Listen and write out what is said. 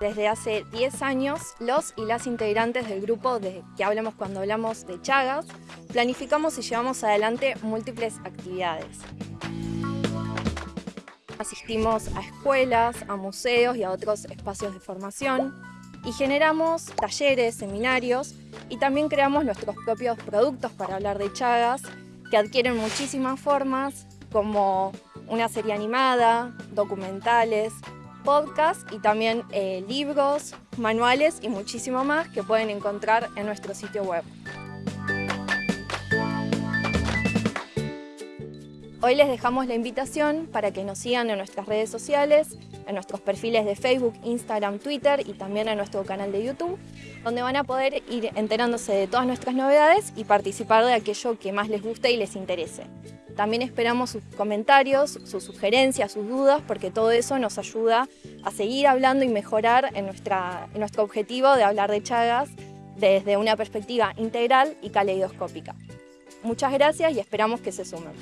Desde hace 10 años, los y las integrantes del grupo de que hablamos cuando hablamos de Chagas, planificamos y llevamos adelante múltiples actividades. Asistimos a escuelas, a museos y a otros espacios de formación y generamos talleres, seminarios y también creamos nuestros propios productos para hablar de Chagas que adquieren muchísimas formas como una serie animada, documentales, podcasts y también eh, libros, manuales y muchísimo más que pueden encontrar en nuestro sitio web. Hoy les dejamos la invitación para que nos sigan en nuestras redes sociales, en nuestros perfiles de Facebook, Instagram, Twitter y también en nuestro canal de YouTube, donde van a poder ir enterándose de todas nuestras novedades y participar de aquello que más les guste y les interese. También esperamos sus comentarios, sus sugerencias, sus dudas, porque todo eso nos ayuda a seguir hablando y mejorar en, nuestra, en nuestro objetivo de hablar de Chagas desde una perspectiva integral y caleidoscópica. Muchas gracias y esperamos que se sumen.